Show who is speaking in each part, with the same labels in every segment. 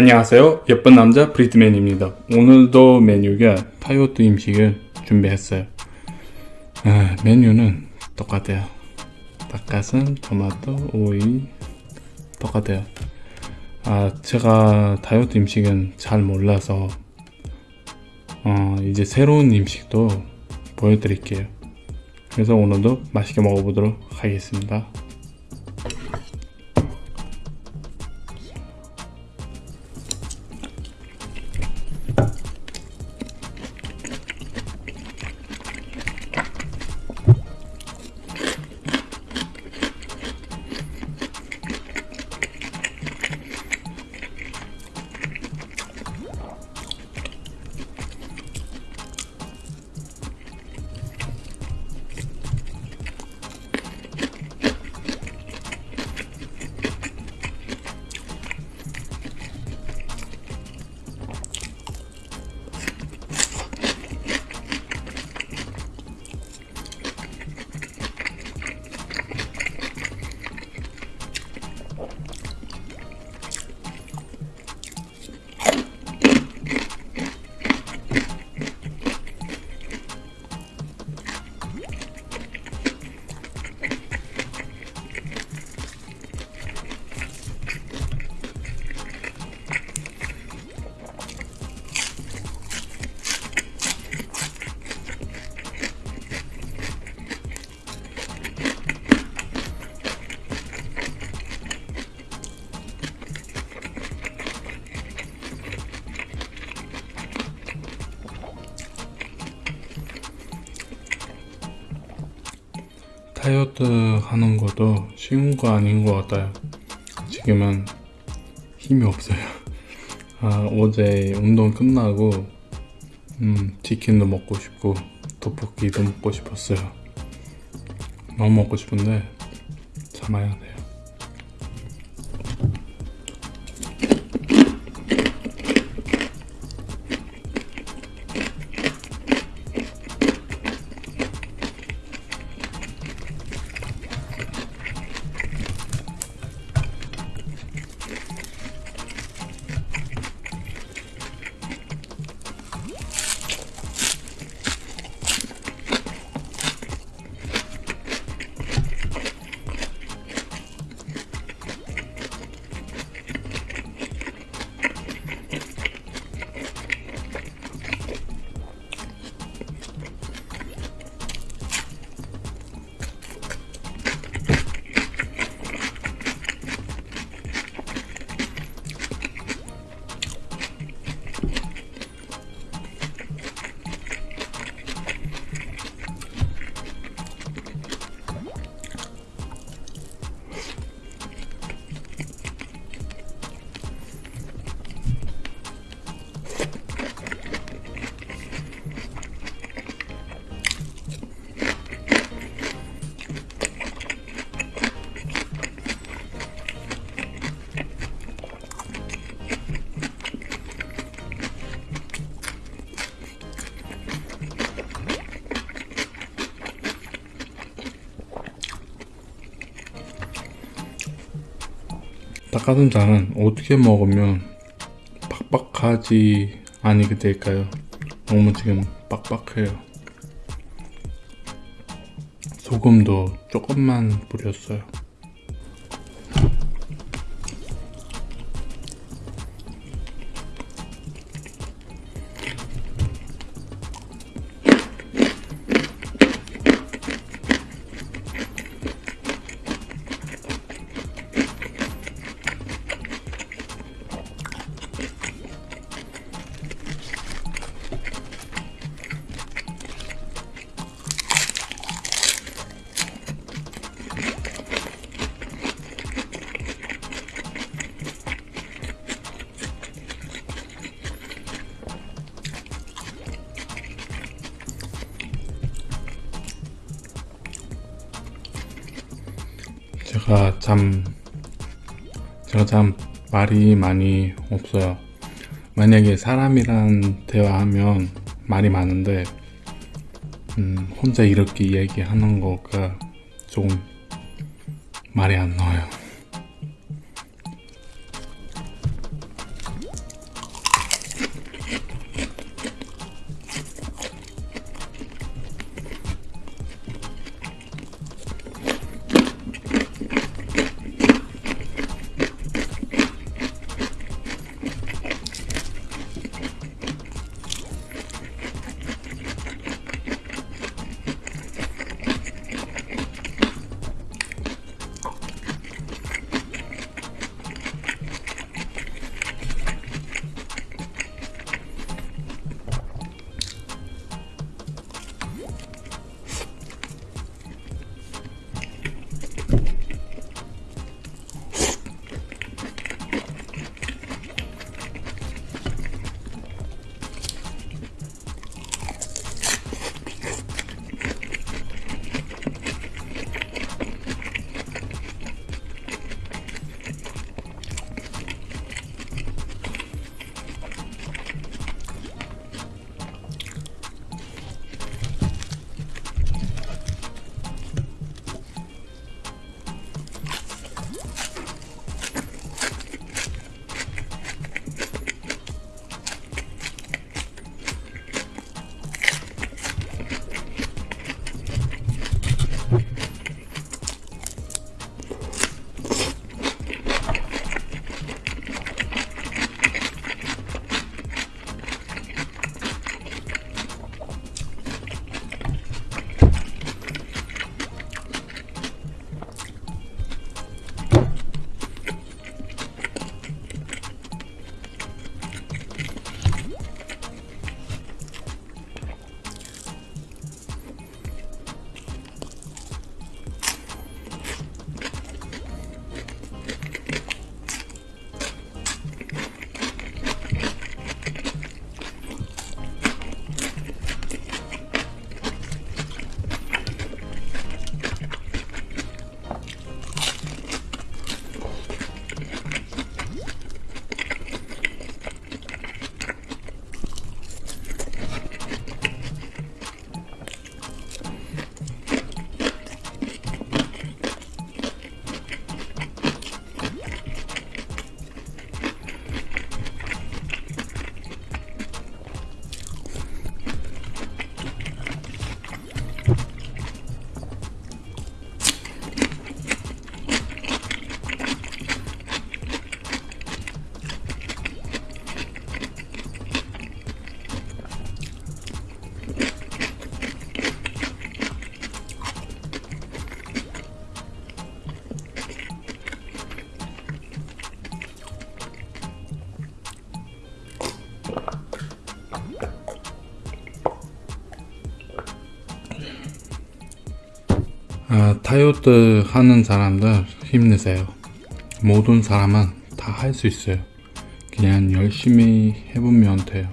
Speaker 1: 안녕하세요. 예쁜 남자 브리트맨입니다. 오늘도 메뉴가 타이어트 음식을 준비했어요. 아, 메뉴는 똑같아요. 닭가슴, 토마토, 오이 똑같아요. 아 제가 다이어트 음식은 잘 몰라서 어, 이제 새로운 음식도 보여드릴게요. 그래서 오늘도 맛있게 먹어보도록 하겠습니다 다이어트 하는 것도 쉬운 거 아닌 것 같아요. 지금은 힘이 없어요. 아, 어제 운동 끝나고 음, 치킨도 먹고 싶고 떡볶이도 먹고 싶었어요. 너무 먹고 싶은데 참아야 돼 닭가슴살은 어떻게 먹으면 빡빡하지 아니게 될까요? 너무 지금 빡빡해요 소금도 조금만 뿌렸어요 제가 참 제가 참 말이 많이 없어요. 만약에 사람이랑 대화하면 말이 많은데 음, 혼자 이렇게 얘기하는 거가 조금 말이 안 나와요 아, 다이어트 하는 사람들 힘내세요. 모든 사람은 다 할 수 있어요. 그냥 열심히 해보면 돼요.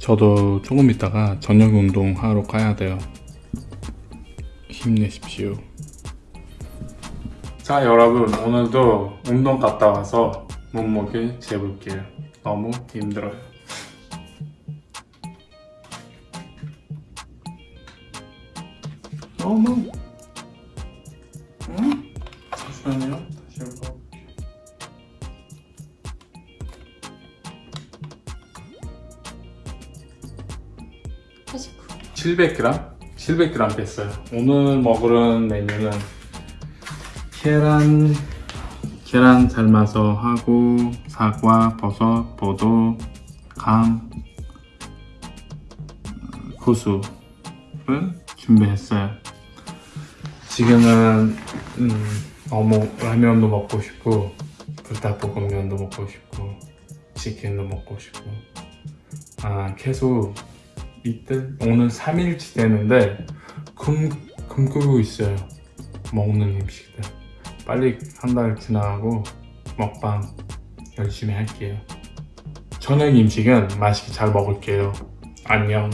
Speaker 1: 저도 조금 있다가 저녁 운동 하러 가야 돼요. 힘내십시오. 자 여러분 오늘도 운동 갔다 와서 몸무게 재볼게요. 너무 힘들어요. 너무 응? 잠시만요. 다시 한번.
Speaker 2: 하시고
Speaker 1: 700g? 700g 뺐어요. 오늘 먹으는 메뉴는 계란 계란 삶아서 하고 사과, 버섯, 포도, 감, 어, 고수를 준비했어요. 지금은 음, 어묵 라면도 먹고 싶고 불닭볶음면도 먹고 싶고 치킨도 먹고 싶고. 아 계속 이틀 오늘 3일치 되는데 굶, 굶고 있어요. 먹는 음식들. 빨리 한 달 지나가고 먹방 열심히 할게요. 저녁 음식은 맛있게 잘 먹을게요. 안녕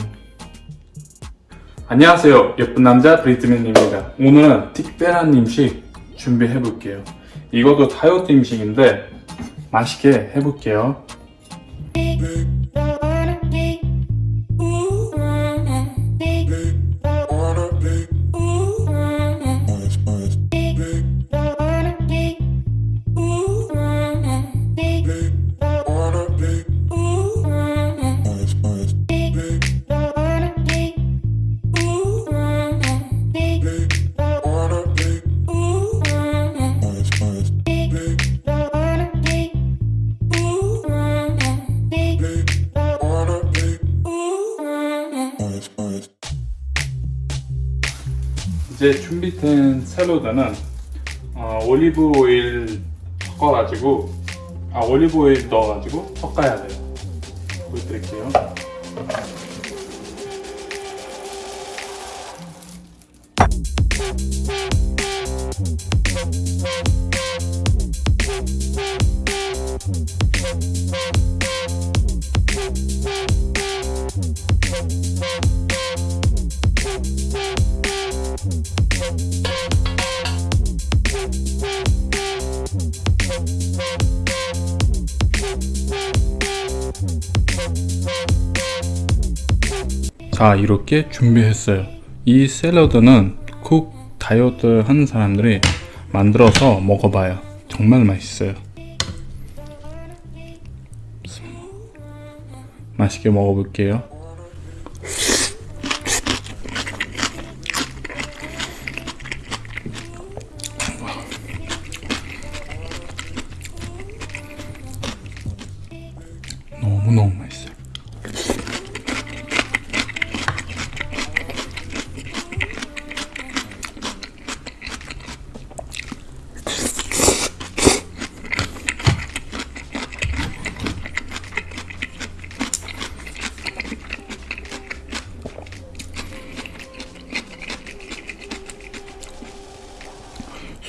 Speaker 1: 안녕하세요. 예쁜 남자 브리트맨입니다. 오늘은 특별한 음식 준비해 볼게요. 이것도 다이어트 음식인데 맛있게 해볼게요 준비된 샐러드는 어, 올리브 오일 섞어가지고 아 올리브 오일 넣어가지고 섞어야 돼요. 자 이렇게 준비했어요. 이 샐러드는 쿡 다이어트 하는 사람들이 만들어서 먹어봐요. 정말 맛있어요. 맛있게 먹어볼게요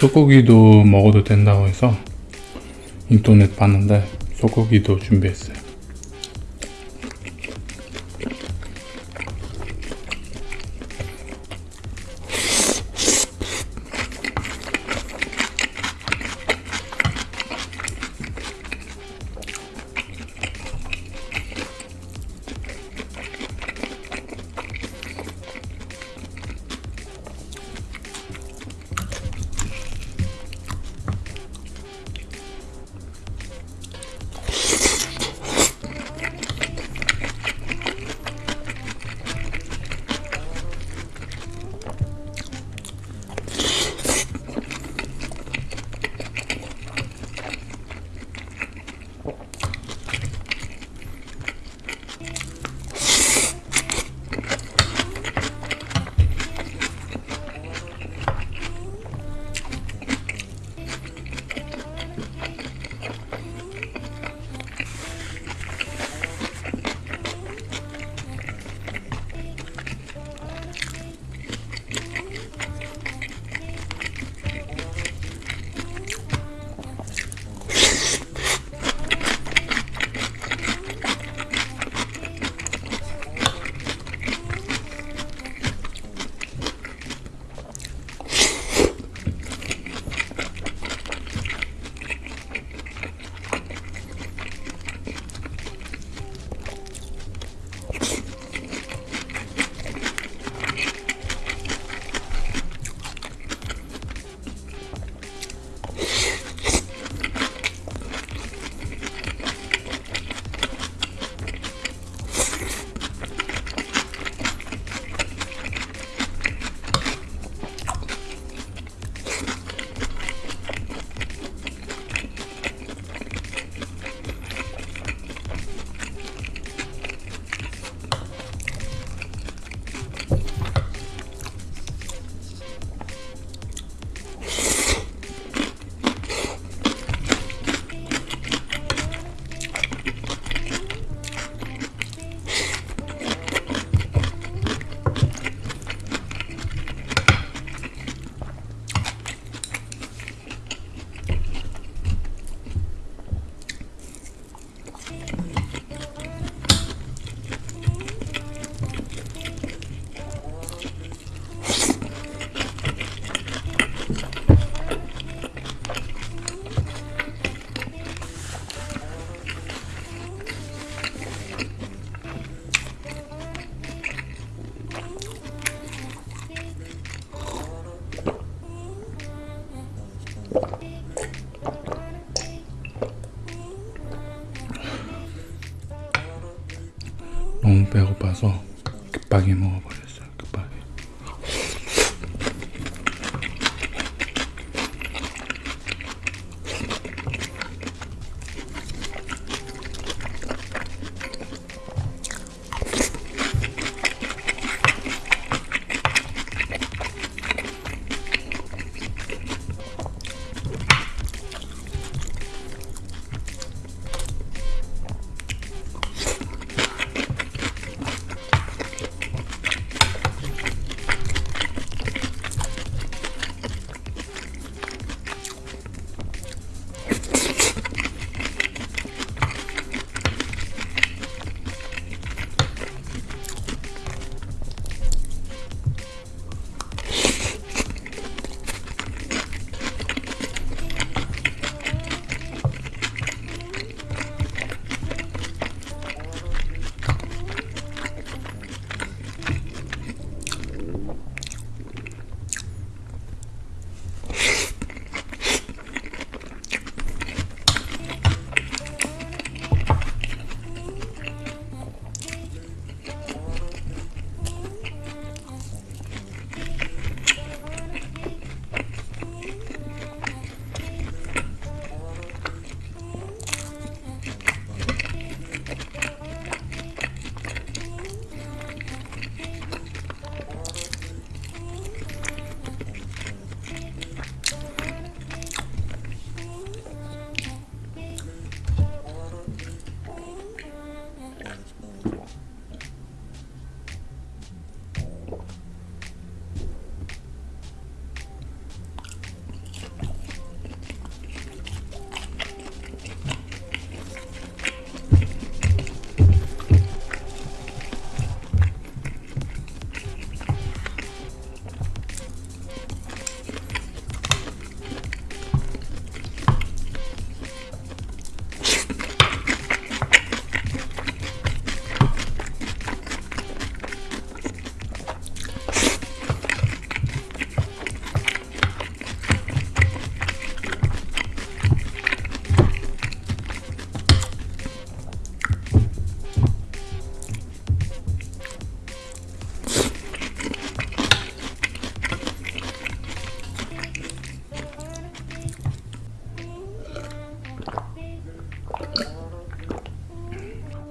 Speaker 1: 소고기도 먹어도 된다고 해서 인터넷 봤는데 소고기도 준비했어요.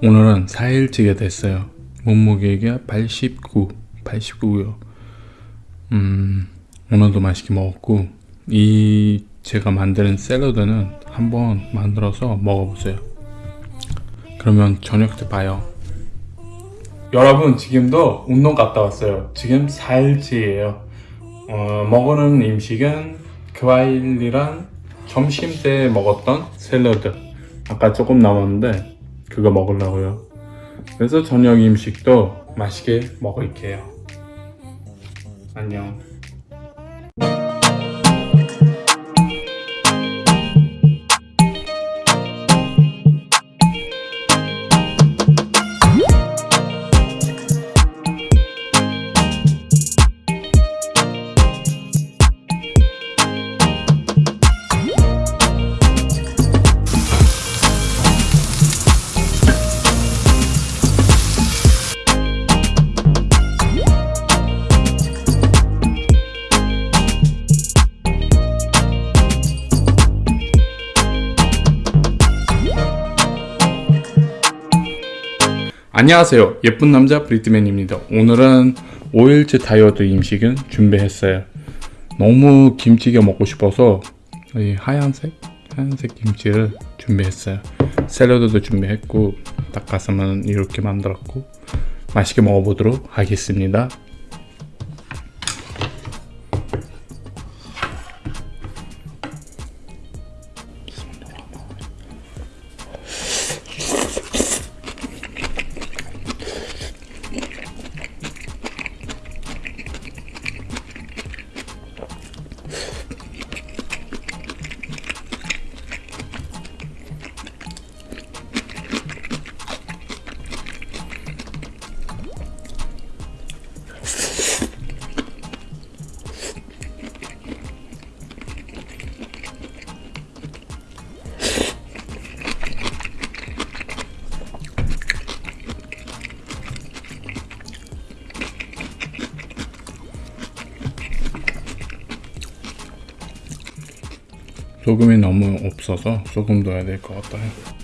Speaker 1: 오늘은 4일째가 됐어요. 몸무게가 89, 89요. 음, 오늘도 맛있게 먹었고, 이 제가 만드는 샐러드는 한번 만들어서 먹어보세요. 그러면 저녁 때 봐요. 여러분, 지금도 운동 갔다 왔어요. 지금 4일째예요. 어, 먹는 음식은 과일이랑 점심 때 먹었던 샐러드. 아까 조금 남았는데, 그거 먹으려고요. 그래서 저녁 음식도 맛있게 먹을게요. 안녕. 안녕하세요. 예쁜 남자 브리트맨입니다. 오늘은 5일째 다이어트 음식은 준비했어요. 너무 김치가 먹고 싶어서 이 하얀색 하얀색 김치를 준비했어요. 샐러드도 준비했고 닭가슴은 이렇게 만들었고 맛있게 먹어보도록 하겠습니다. 소금이 너무 없어서 소금 넣어야 될 것 같아요.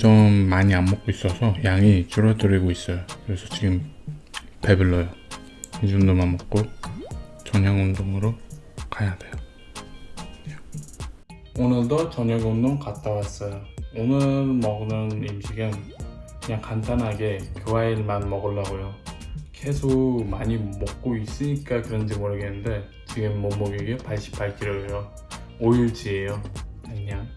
Speaker 1: 점점 많이 안 먹고 있어서 양이 줄어들고 있어요. 그래서 지금 배불러요. 이 정도만 먹고 저녁 운동으로 가야 돼요. 오늘도 저녁 운동 갔다 왔어요. 오늘 먹는 음식은 그냥 간단하게 교과일만 먹으려고요. 계속 많이 먹고 있으니까 그런지 모르겠는데 지금 몸무게가 88kg예요. 5일치예요. 그냥